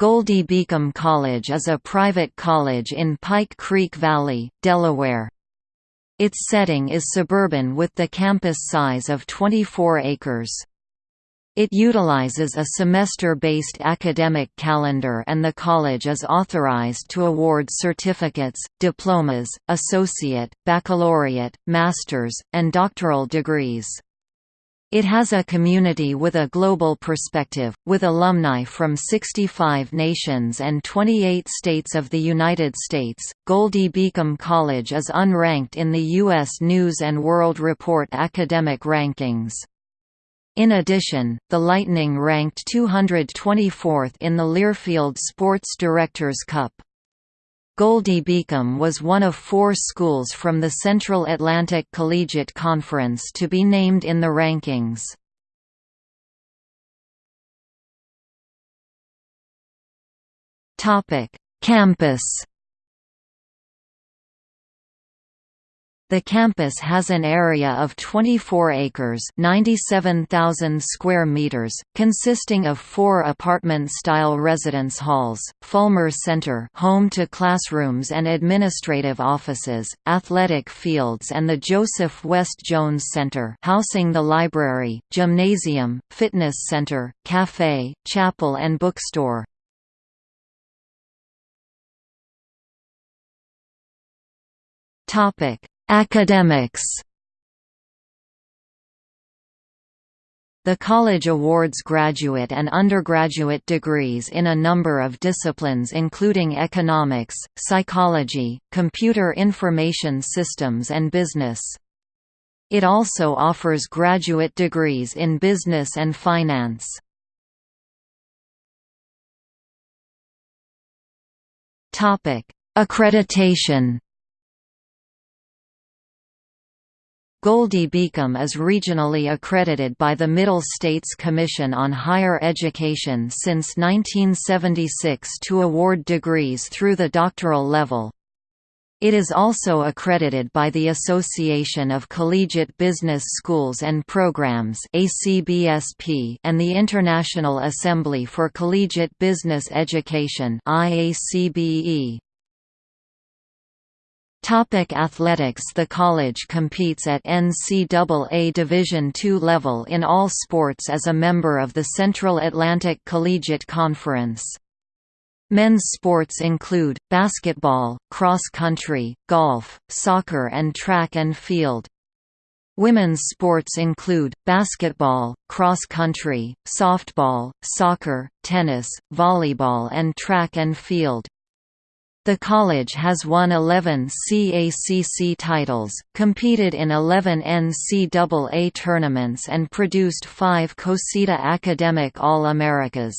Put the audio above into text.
Goldey Beacom College is a private college in Pike Creek Valley, Delaware. Its setting is suburban with the campus size of 24 acres. It utilizes a semester-based academic calendar and the college is authorized to award certificates, diplomas, associate, baccalaureate, master's, and doctoral degrees. It has a community with a global perspective, with alumni from 65 nations and 28 states of the United States. Goldey Beacom College is unranked in the U.S. News and World Report academic rankings. In addition, the Lightning ranked 224th in the Learfield Sports Directors Cup. Goldey Beacom was one of four schools from the Central Atlantic Collegiate Conference to be named in the rankings. Campus The campus has an area of 24 acres 97,000 square meters, consisting of four apartment-style residence halls, Fulmer Center home to classrooms and administrative offices, athletic fields and the Joseph West Jones Center housing the library, gymnasium, fitness center, cafe, chapel and bookstore. Topic Academics The college awards graduate and undergraduate degrees in a number of disciplines including economics, psychology, computer information systems and business. It also offers graduate degrees in business and finance. Accreditation Goldey Beacom is regionally accredited by the Middle States Commission on Higher Education since 1976 to award degrees through the doctoral level. It is also accredited by the Association of Collegiate Business Schools and Programs and the International Assembly for Collegiate Business Education. Topic athletics The college competes at NCAA Division II level in all sports as a member of the Central Atlantic Collegiate Conference. Men's sports include, basketball, cross-country, golf, soccer and track and field. Women's sports include, basketball, cross-country, softball, soccer, tennis, volleyball and track and field. The college has won 11 CACC titles, competed in 11 NCAA tournaments and produced five CoSIDA Academic All-Americas.